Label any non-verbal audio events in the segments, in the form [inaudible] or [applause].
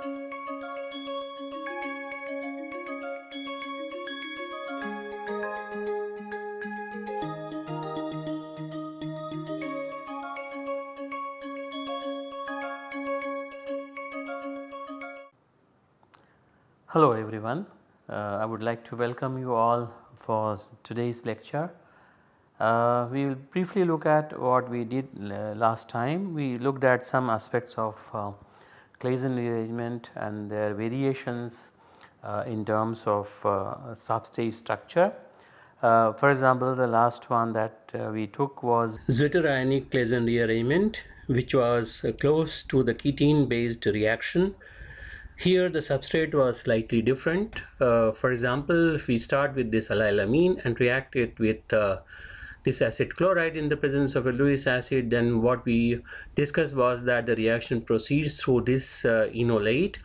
Hello everyone, uh, I would like to welcome you all for today's lecture. Uh, we will briefly look at what we did uh, last time. We looked at some aspects of uh, Claisen rearrangement and their variations uh, in terms of uh, substrate structure. for example, the last one that we took was zwitterionic Claisen rearrangement which was close to the ketene based reaction here the substrate was slightly different. Uh, for example, if we start with this allylamine and react it with uh, this acid chloride in the presence of a Lewis acid then what we discussed was that the reaction proceeds through this uh, enolate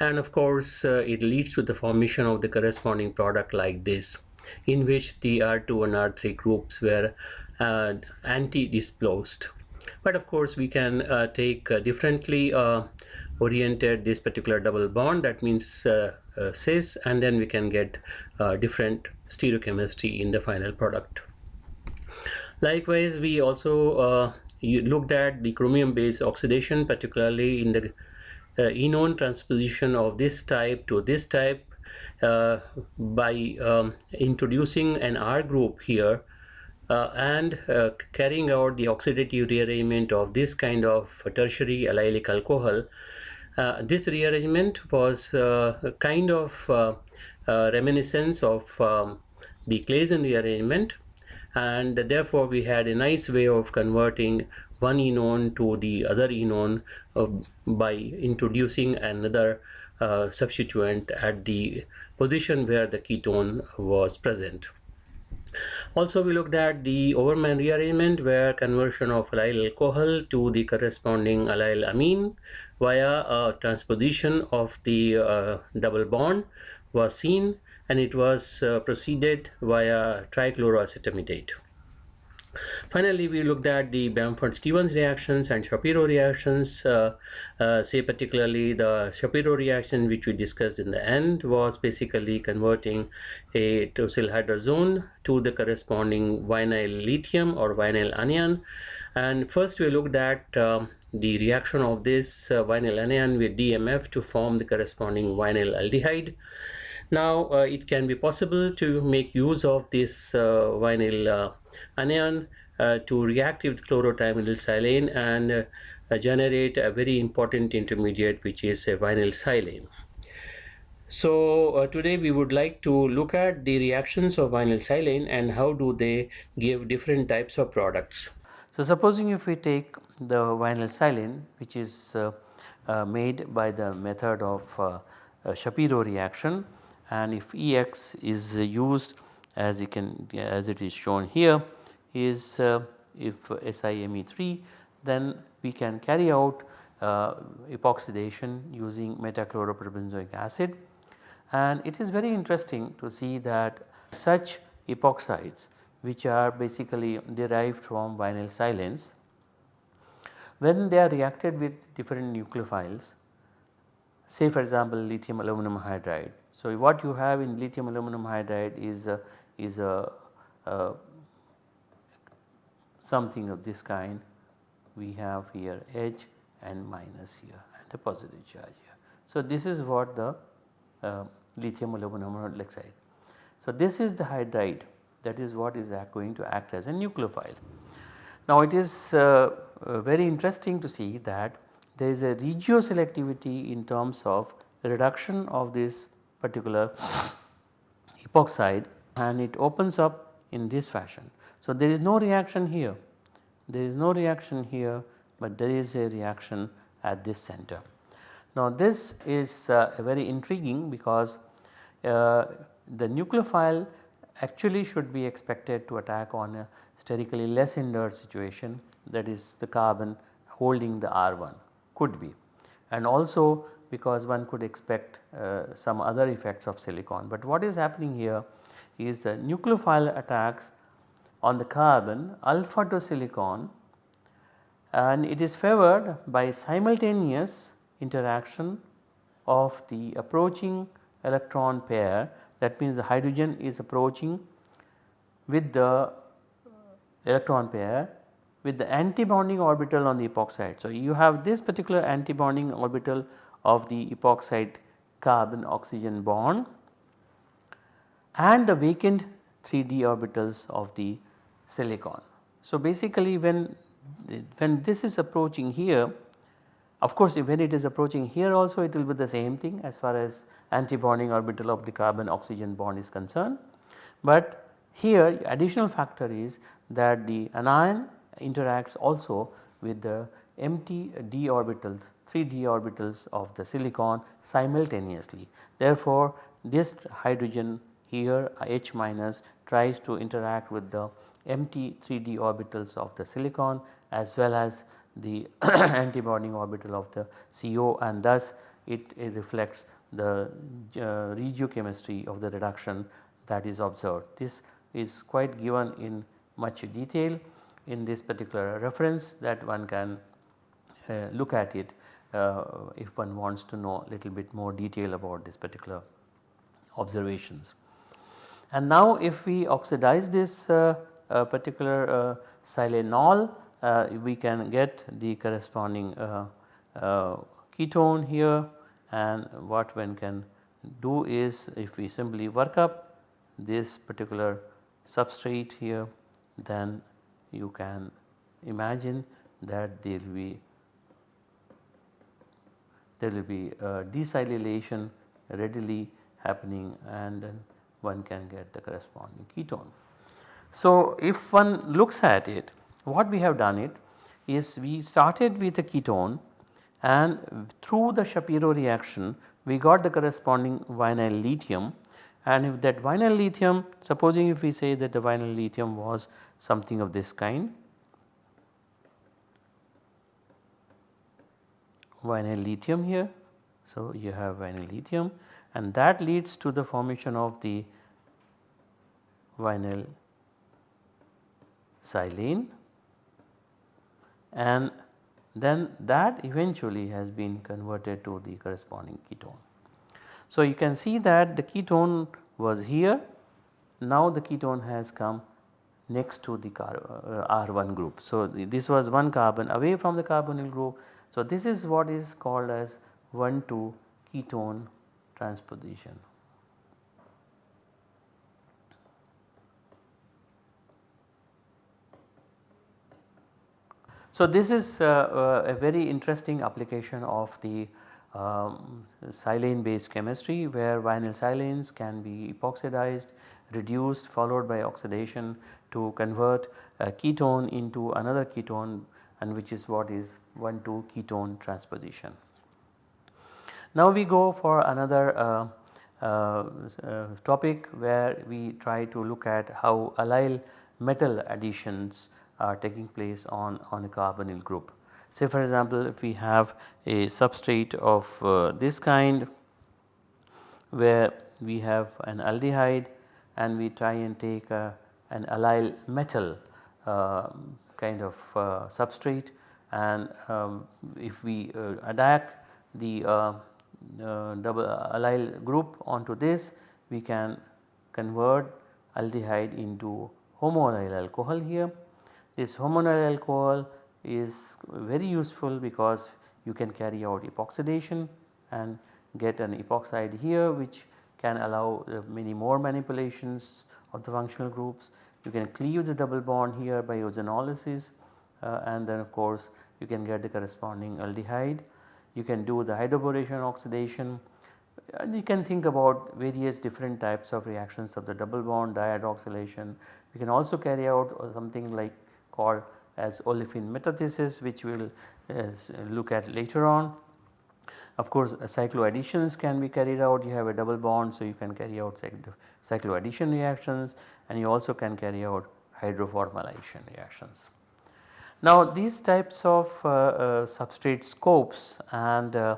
and of course uh, it leads to the formation of the corresponding product like this in which the R2 and R3 groups were uh, anti-displosed. But of course we can uh, take uh, differently oriented this particular double bond that means uh, uh, cis and then we can get uh, different stereochemistry in the final product. Likewise we also uh, looked at the chromium based oxidation particularly in the uh, enone transposition of this type to this type uh, by um, introducing an R group here uh, and uh, carrying out the oxidative rearrangement of this kind of tertiary allylic alcohol. Uh, this rearrangement was uh, kind of reminiscence of um, the Claisen rearrangement and therefore we had a nice way of converting one enone to the other enone uh, by introducing another uh, substituent at the position where the ketone was present. Also we looked at the Overman rearrangement where conversion of allyl alcohol to the corresponding allyl amine via a transposition of the uh, double bond was seen and it was uh, proceeded via trichloroacetimidate. Finally, we looked at the Bamford-Stevens reactions and Shapiro reactions. Uh, uh, say particularly the Shapiro reaction which we discussed in the end was basically converting a tosylhydrazone to the corresponding vinyl lithium or vinyl anion. And first we looked at um, the reaction of this uh, vinyl anion with DMF to form the corresponding vinyl aldehyde. Now uh, it can be possible to make use of this uh, vinyl uh, anion to react with chlorotrimethylsilane and generate a very important intermediate which is a vinyl silane. So uh, today we would like to look at the reactions of vinyl silane and how do they give different types of products. So supposing if we take the vinyl silane which is uh, uh, made by the method of Shapiro reaction and if Ex is used as you can as it is shown here is uh, if SiMe3 then we can carry out uh, epoxidation using metachloroperbenzoic acid and it is very interesting to see that such epoxides which are basically derived from vinyl silanes when they are reacted with different nucleophiles say for example lithium aluminum hydride. So, what you have in lithium aluminum hydride is a, is a, a something of this kind we have here H and minus here and a positive charge here. So, this is what the uh, lithium aluminum hydroxide. So, this is the hydride that is what is going to act as a nucleophile. Now, it is uh, uh, very interesting to see that there is a regioselectivity in terms of reduction of this particular epoxide and it opens up in this fashion. So, there is no reaction here, there is no reaction here, but there is a reaction at this center. Now this is uh, very intriguing because uh, the nucleophile actually should be expected to attack on a sterically less hindered situation that is the carbon holding the R1 could be and also because one could expect uh, some other effects of silicon. But what is happening here is the nucleophile attacks on the carbon alpha to silicon and it is favored by simultaneous interaction of the approaching electron pair that means the hydrogen is approaching with the electron pair with the anti-bonding orbital on the epoxide. So, you have this particular anti-bonding orbital of the epoxide carbon oxygen bond and the vacant 3d orbitals of the silicon. So, basically when, when this is approaching here of course, when it is approaching here also it will be the same thing as far as anti-bonding orbital of the carbon oxygen bond is concerned. But here additional factor is that the anion interacts also with the empty d orbitals 3 d orbitals of the silicon simultaneously. Therefore, this hydrogen here H minus tries to interact with the empty 3 d orbitals of the silicon as well as the [coughs] anti-bonding orbital of the CO and thus it, it reflects the uh, regiochemistry of the reduction that is observed. This is quite given in much detail in this particular reference that one can uh, look at it uh, if one wants to know a little bit more detail about this particular observations. And now if we oxidize this uh, uh particular uh, silanol uh, we can get the corresponding ketone here and what one can do is if we simply work up this particular substrate here then you can imagine that there will be there will be desilylation readily happening and then one can get the corresponding ketone. So, if one looks at it what we have done it is we started with a ketone and through the Shapiro reaction we got the corresponding vinyl lithium and if that vinyl lithium supposing if we say that the vinyl lithium was something of this kind vinyl lithium here. So, you have vinyl lithium and that leads to the formation of the vinyl silane and then that eventually has been converted to the corresponding ketone. So, you can see that the ketone was here now the ketone has come next to the uh, R1 group. So, this was one carbon away from the carbonyl group. So, this is what is called as 1 to ketone transposition. So, this is uh, uh, a very interesting application of the um, silane based chemistry where vinyl silanes can be epoxidized, reduced followed by oxidation to convert a ketone into another ketone and which is what is 1 2 ketone transposition. Now we go for another uh, uh, uh, topic where we try to look at how allyl metal additions are taking place on, on a carbonyl group. Say for example, if we have a substrate of uh, this kind where we have an aldehyde and we try and take a, an allyl metal uh, kind of uh, substrate and um, if we uh, attack the uh, double allyl group onto this we can convert aldehyde into homoallyl alcohol here this homoallyl alcohol is very useful because you can carry out epoxidation and get an epoxide here which can allow many more manipulations of the functional groups. You can cleave the double bond here by ozonolysis uh, and then of course you can get the corresponding aldehyde. You can do the hydroboration oxidation and you can think about various different types of reactions of the double bond dihydroxylation. We can also carry out uh, something like called as olefin metathesis which we will uh, look at later on. Of course, uh, cycloadditions can be carried out you have a double bond so you can carry out cycloaddition reactions and you also can carry out hydroformylation reactions. Now these types of uh, uh, substrate scopes and uh,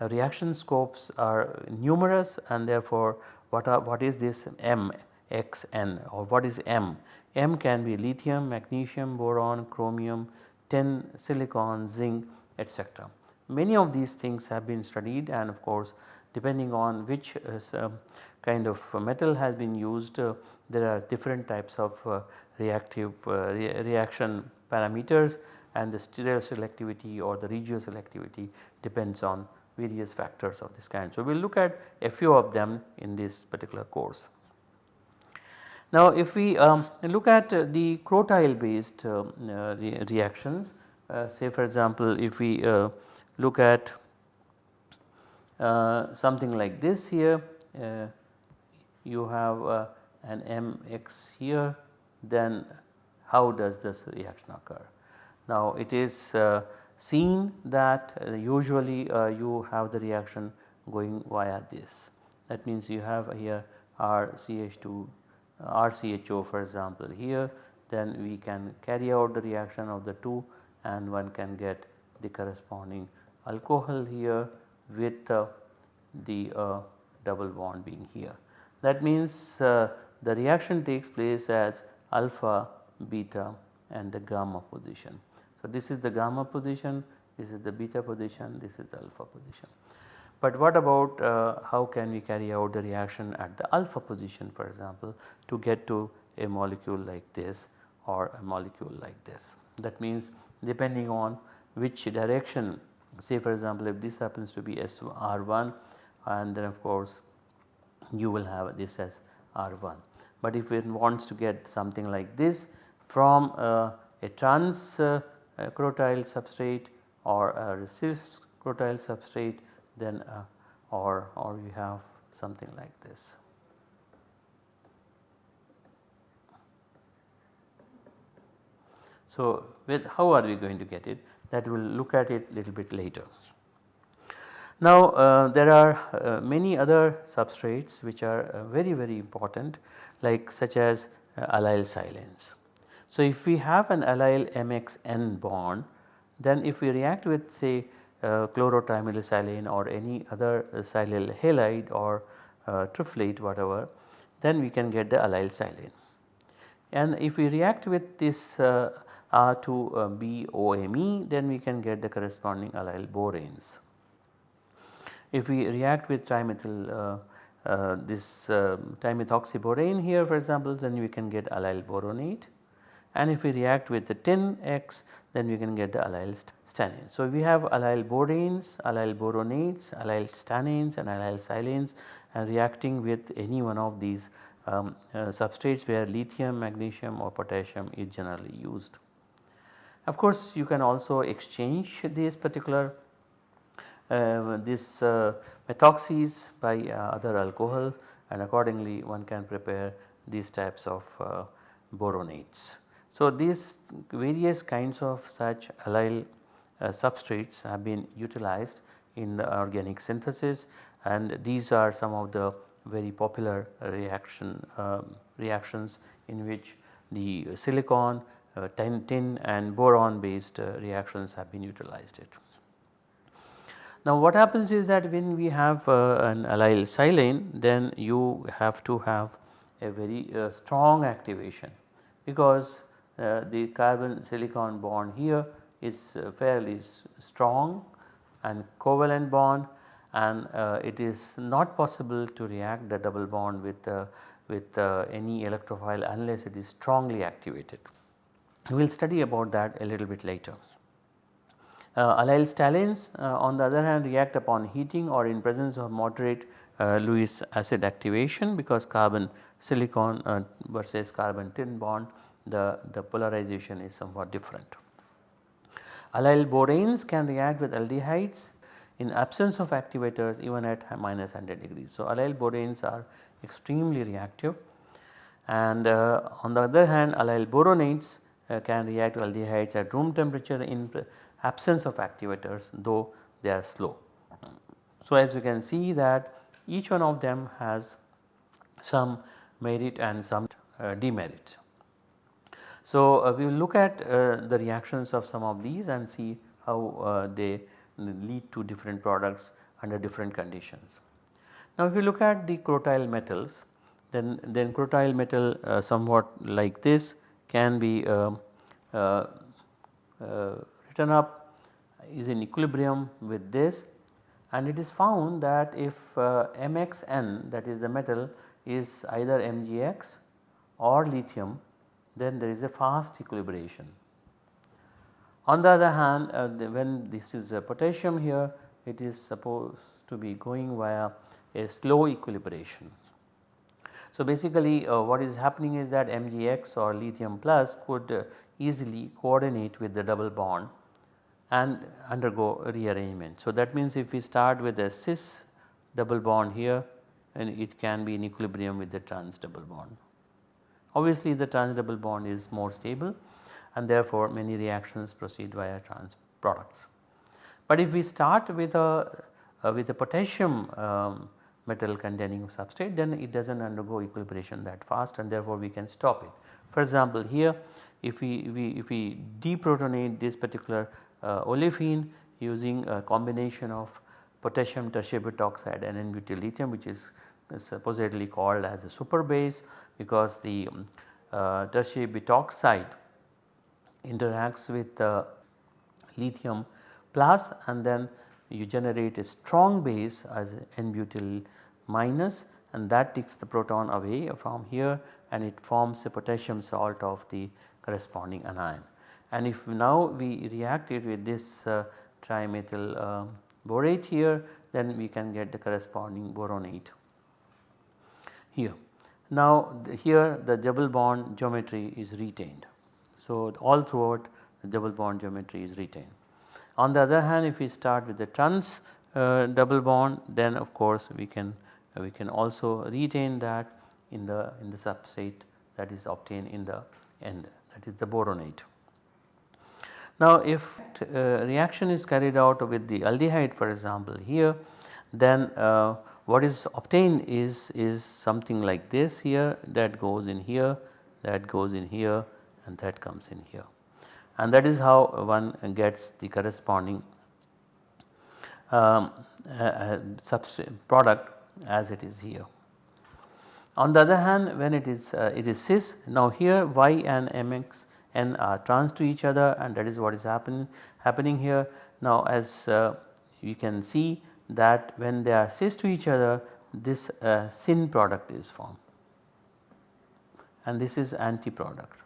reaction scopes are numerous and therefore what are what is this M X N or what is M? M can be lithium, magnesium, boron, chromium, tin, silicon, zinc etc. many of these things have been studied and of course depending on which uh, kind of metal has been used uh, there are different types of uh, reactive uh, re reaction parameters and the stereoselectivity or the regioselectivity depends on various factors of this kind. So, we will look at a few of them in this particular course. Now, if we um, look at uh, the crotyl based uh, uh, re reactions uh, say for example, if we uh, look at uh, something like this here. You have an mx here. Then how does this reaction occur. Now it is uh, seen that uh, usually uh, you have the reaction going via this. That means you have here RCH2 RCHO for example here. Then we can carry out the reaction of the two and one can get the corresponding alcohol here with the uh, double bond being here. That means uh, the reaction takes place at alpha, beta and the gamma position. So, this is the gamma position, this is the beta position, this is the alpha position. But what about uh, how can we carry out the reaction at the alpha position for example to get to a molecule like this or a molecule like this. That means depending on which direction say for example if this happens to be SR1 and then of course you will have this as R1. But if it wants to get something like this from uh, a trans uh, substrate or a cis crotyl substrate then uh, or, or you have something like this. So, with how are we going to get it that we will look at it little bit later. Now uh, there are uh, many other substrates which are uh, very very important like such as uh, allyl silanes. So if we have an allyl MXN bond then if we react with say uh, chlorotrimethyl or any other uh, silyl halide or uh, triflate whatever then we can get the allyl silane. And if we react with this uh, R2BOMe then we can get the corresponding allyl boranes. If we react with trimethyl uh, uh, this uh, trimethoxyborane here for example then we can get allyl boronate and if we react with the tin X then we can get the allyl stannane. So, we have allyl boranes, allyl boronates, allyl stannanes and allyl silanes and reacting with any one of these um, uh, substrates where lithium, magnesium or potassium is generally used. Of course, you can also exchange these particular uh, this uh, methoxys by uh, other alcohols and accordingly one can prepare these types of uh, boronates. So, these various kinds of such allyl uh, substrates have been utilized in the organic synthesis and these are some of the very popular reaction um, reactions in which the silicon uh, tin, tin and boron based uh, reactions have been utilized it. Now what happens is that when we have uh, an allyl silane then you have to have a very uh, strong activation because uh, the carbon silicon bond here is uh, fairly strong and covalent bond and it is not possible to react the double bond with with any electrophile unless it is strongly activated. We will study about that a little bit later. Uh, allyl stannanes uh, on the other hand react upon heating or in presence of moderate uh, Lewis acid activation because carbon silicon uh, versus carbon tin bond the, the polarization is somewhat different. Allyl boranes can react with aldehydes in absence of activators even at minus 100 degrees. So, allyl boranes are extremely reactive and uh, on the other hand allyl boronates can react aldehydes at room temperature in absence of activators though they are slow. So, as you can see that each one of them has some merit and some uh, demerit. So, uh, we will look at uh, the reactions of some of these and see how uh, they lead to different products under different conditions. Now, if you look at the crotyl metals then, then crotyl metal uh, somewhat like this can be um, uh, uh, written up is in equilibrium with this and it is found that if uh, MXN that is the metal is either MgX or lithium then there is a fast equilibration. On the other hand uh, the, when this is a potassium here it is supposed to be going via a slow equilibration. So basically uh, what is happening is that MgX or lithium plus could uh, easily coordinate with the double bond and undergo rearrangement. So that means if we start with a cis double bond here and it can be in equilibrium with the trans double bond. Obviously the trans double bond is more stable and therefore many reactions proceed via trans products. But if we start with a uh, with a potassium um, metal containing substrate then it does not undergo equilibration that fast and therefore we can stop it. For example here if we, we if we deprotonate this particular uh, olefin using a combination of potassium tertiary butoxide and N-butyl lithium which is supposedly called as a super base because the um, uh, tertiary butoxide interacts with uh, lithium plus and then you generate a strong base as N-butyl minus and that takes the proton away from here and it forms a potassium salt of the corresponding anion. And if now we react it with this uh, trimethyl uh, borate here then we can get the corresponding boronate here. Now the, here the double bond geometry is retained. So all throughout the double bond geometry is retained. On the other hand if we start with the trans uh, double bond then of course we can uh, we can also retain that in the in the substrate that is obtained in the end that is the boronate. Now if uh, reaction is carried out with the aldehyde for example here then uh, what is obtained is, is something like this here that goes in here that goes in here and that comes in here and that is how one gets the corresponding um, uh, product as it is here. On the other hand when it is uh, it is cis now here y and mx n are trans to each other and that is what is happen, happening here. Now as uh, you can see that when they are cis to each other this uh, syn product is formed and this is anti product.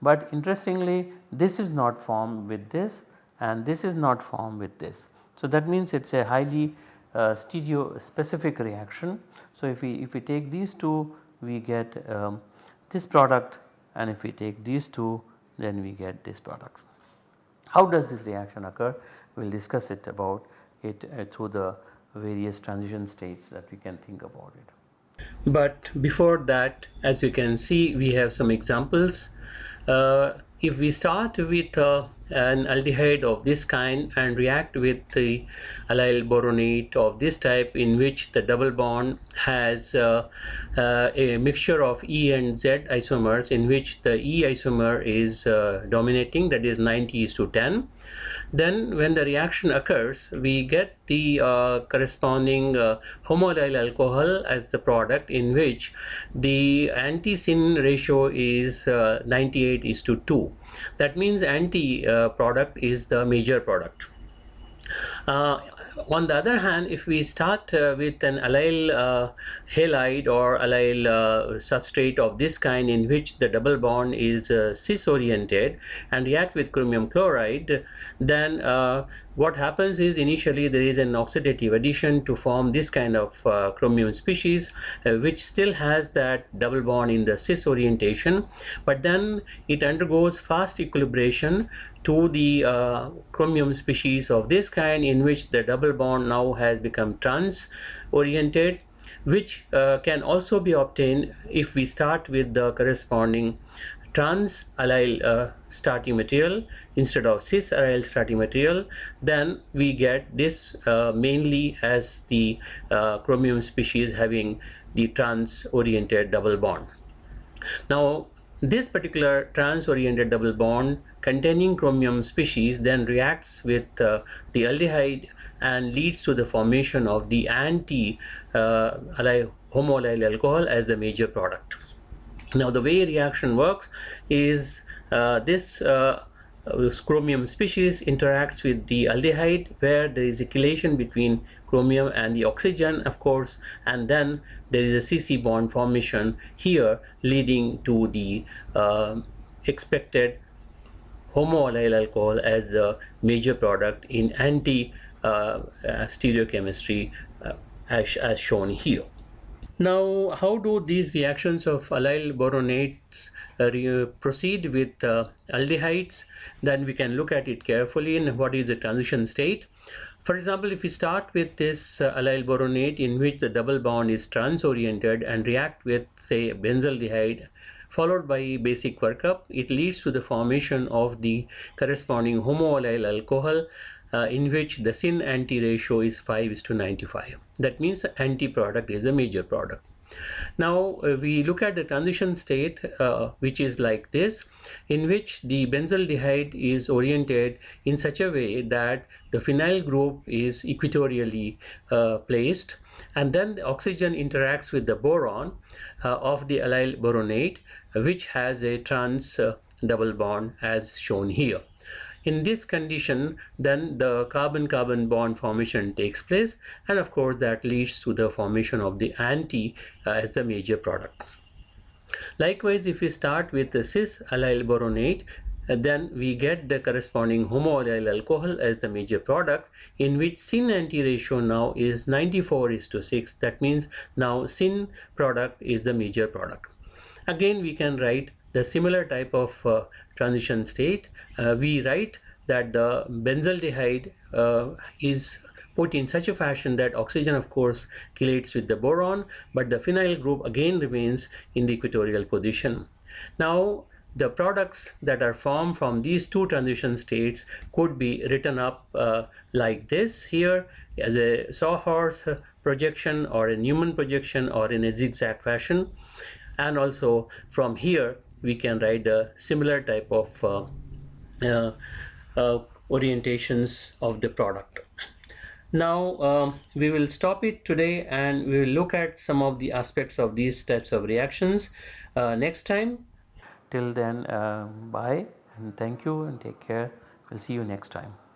But interestingly this is not formed with this and this is not formed with this. So that means it is a highly uh, stereo specific reaction. So if we if we take these two we get um, this product and if we take these two then we get this product. How does this reaction occur? We will discuss it about it uh, through the various transition states that we can think about it. But before that as you can see we have some examples. Uh, if we start with uh, an aldehyde of this kind and react with the allyl boronate of this type in which the double bond has uh, uh, a mixture of E and Z isomers in which the E isomer is uh, dominating that is 90 is to 10 then when the reaction occurs we get the uh, corresponding uh, homoallyl alcohol as the product in which the anti-syn ratio is uh, 98 is to 2 that means anti uh, product is the major product on the other hand, if we start uh, with an allyl uh, halide or allyl uh, substrate of this kind in which the double bond is uh, cis oriented and react with chromium chloride, then uh, what happens is initially there is an oxidative addition to form this kind of uh, chromium species uh, which still has that double bond in the cis orientation but then it undergoes fast equilibration to the uh, chromium species of this kind in which the double bond now has become trans oriented which uh, can also be obtained if we start with the corresponding trans allyl uh, starting material instead of cis allyl starting material then we get this uh, mainly as the uh, chromium species having the trans oriented double bond. Now this particular trans oriented double bond containing chromium species then reacts with uh, the aldehyde and leads to the formation of the anti uh, homoallyl alcohol as the major product. Now the way reaction works is uh, this uh, uh, chromium species interacts with the aldehyde where there is a chelation between chromium and the oxygen of course and then there is a CC bond formation here leading to the uh, expected homoallyl alcohol as the major product in anti uh, uh, stereochemistry uh, as, as shown here. Now, how do these reactions of allyl boronates uh, proceed with uh, aldehydes? Then we can look at it carefully in what is the transition state. For example, if we start with this uh, allyl boronate in which the double bond is trans-oriented and react with say benzaldehyde followed by basic workup, it leads to the formation of the corresponding homoallyl alcohol uh, in which the syn anti ratio is 5 is to 95. That means the anti product is a major product. Now uh, we look at the transition state uh, which is like this in which the benzaldehyde is oriented in such a way that the phenyl group is equatorially uh, placed and then the oxygen interacts with the boron uh, of the allyl boronate which has a trans uh, double bond as shown here. In this condition, then the carbon-carbon bond formation takes place and of course that leads to the formation of the anti uh, as the major product. Likewise, if we start with the cis allyl boronate, uh, then we get the corresponding homoallyl alcohol as the major product in which syn anti ratio now is 94 is to 6 that means now syn product is the major product again we can write the similar type of uh, transition state, uh, we write that the benzaldehyde uh, is put in such a fashion that oxygen of course chelates with the boron but the phenyl group again remains in the equatorial position. Now the products that are formed from these two transition states could be written up uh, like this here as a sawhorse projection or a Newman projection or in a zigzag fashion and also from here we can write a similar type of uh, uh, uh, orientations of the product. Now um, we will stop it today and we will look at some of the aspects of these types of reactions uh, next time. Till then, uh, bye and thank you and take care. We'll see you next time.